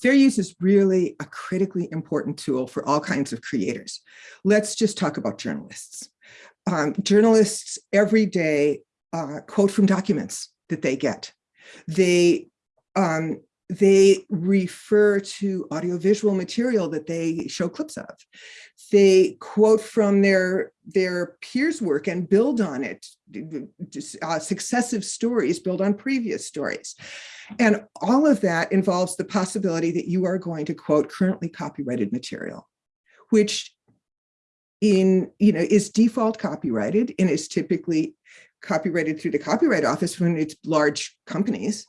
Fair use is really a critically important tool for all kinds of creators. Let's just talk about journalists. Um, journalists every day uh, quote from documents that they get. They um, they refer to audiovisual material that they show clips of. They quote from their, their peers' work and build on it. Uh, successive stories build on previous stories. And all of that involves the possibility that you are going to quote currently copyrighted material, which in, you know, is default copyrighted and is typically copyrighted through the Copyright Office when it's large companies.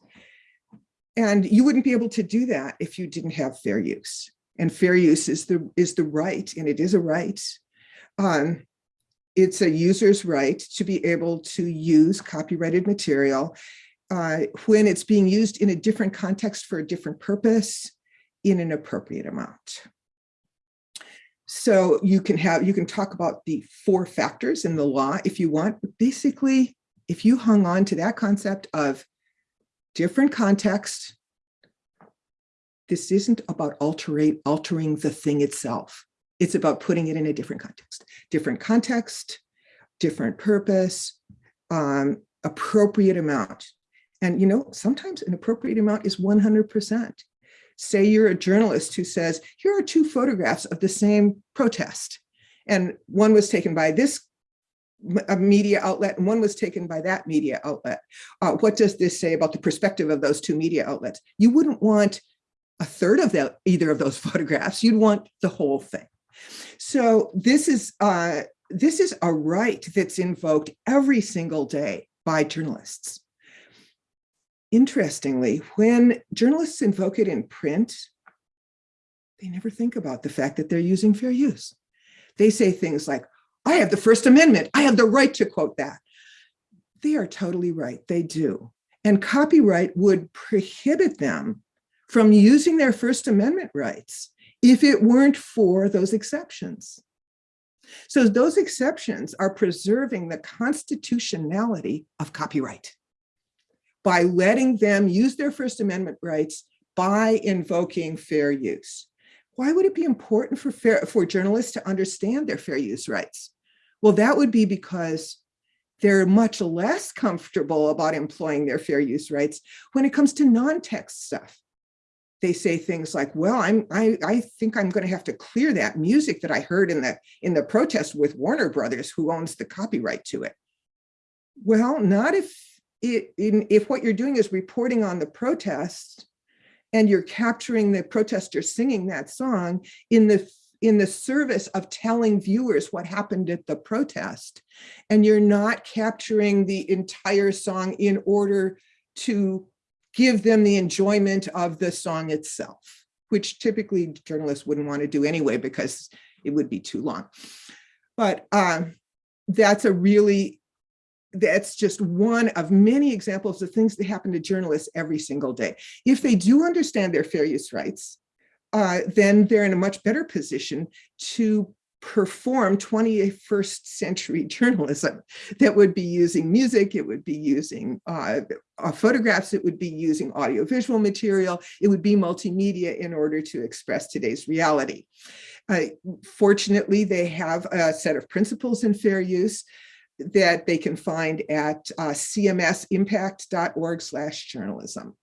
And you wouldn't be able to do that if you didn't have fair use. And fair use is the, is the right, and it is a right. Um, it's a user's right to be able to use copyrighted material uh, when it's being used in a different context for a different purpose in an appropriate amount. So you can have, you can talk about the four factors in the law if you want, but basically, if you hung on to that concept of different context, this isn't about altering, altering the thing itself. It's about putting it in a different context, different context, different purpose, um, appropriate amount. And you know, sometimes an appropriate amount is 100%. Say you're a journalist who says, here are two photographs of the same protest. And one was taken by this media outlet and one was taken by that media outlet. Uh, what does this say about the perspective of those two media outlets? You wouldn't want a third of the, either of those photographs. You'd want the whole thing. So this is uh, this is a right that's invoked every single day by journalists. Interestingly, when journalists invoke it in print, they never think about the fact that they're using fair use. They say things like, I have the First Amendment. I have the right to quote that. They are totally right. They do. And copyright would prohibit them from using their First Amendment rights if it weren't for those exceptions. So those exceptions are preserving the constitutionality of copyright by letting them use their First Amendment rights by invoking fair use. Why would it be important for, fair, for journalists to understand their fair use rights? Well, that would be because they're much less comfortable about employing their fair use rights when it comes to non-text stuff. They say things like, well, I'm, I, I think I'm going to have to clear that music that I heard in the, in the protest with Warner Brothers, who owns the copyright to it. Well, not if it, in, if what you're doing is reporting on the protest and you're capturing the protesters singing that song in the in the service of telling viewers what happened at the protest and you're not capturing the entire song in order to give them the enjoyment of the song itself which typically journalists wouldn't want to do anyway because it would be too long but um, that's a really that's just one of many examples of things that happen to journalists every single day. If they do understand their fair use rights, uh, then they're in a much better position to perform 21st century journalism that would be using music, it would be using uh, uh, photographs, it would be using audiovisual material, it would be multimedia in order to express today's reality. Uh, fortunately, they have a set of principles in fair use that they can find at uh, cmsimpact.org slash journalism.